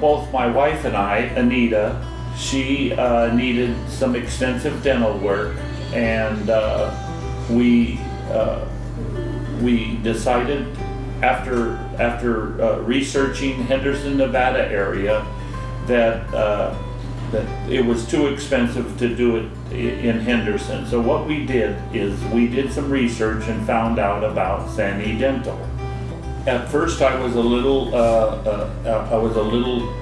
both my wife and I, Anita, she uh, needed some extensive dental work, and uh, we uh, we decided after after uh, researching Henderson, Nevada area that uh, that it was too expensive to do it in Henderson. So what we did is we did some research and found out about Sani Dental. At first, I was a little, uh, uh, uh, I was a little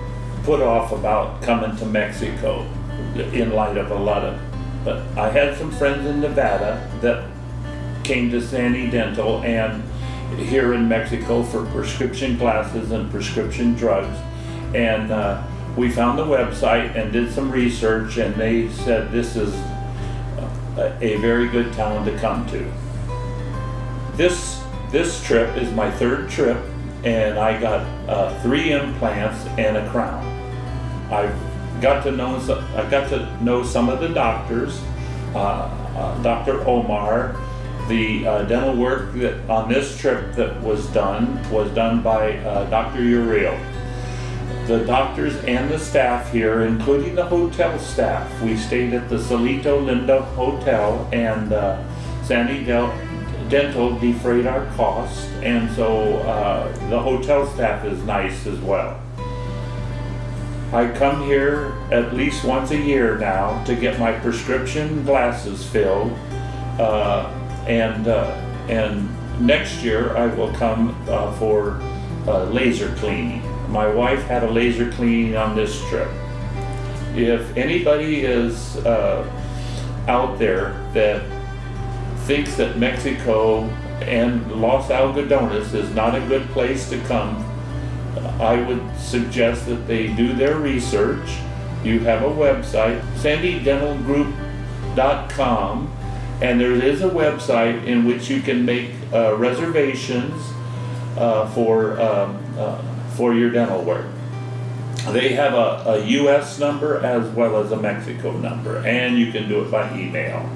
put off about coming to Mexico in light of a lot of, but I had some friends in Nevada that came to Sani Dental and here in Mexico for prescription glasses and prescription drugs. And uh, we found the website and did some research and they said this is a, a very good town to come to. This, this trip is my third trip and I got uh, three implants and a crown. I've got to know, some- I got to know some of the doctors, uh, uh, Dr. Omar. The uh, dental work that, on this trip that was done, was done by uh, Dr. Uriel. The doctors and the staff here, including the hotel staff, we stayed at the Salito Linda Hotel and uh, Sani Del- Dental defrayed our costs, and so uh, the hotel staff is nice as well. I come here at least once a year now to get my prescription glasses filled. Uh, and, uh, and next year I will come uh, for uh, laser cleaning. My wife had a laser cleaning on this trip. If anybody is uh, out there that thinks that Mexico and Los Algodones is not a good place to come, I would suggest that they do their research. You have a website, sanidentalgroup.com, and there is a website in which you can make uh, reservations uh, for, um, uh, for your dental work. They have a, a US number as well as a Mexico number, and you can do it by email.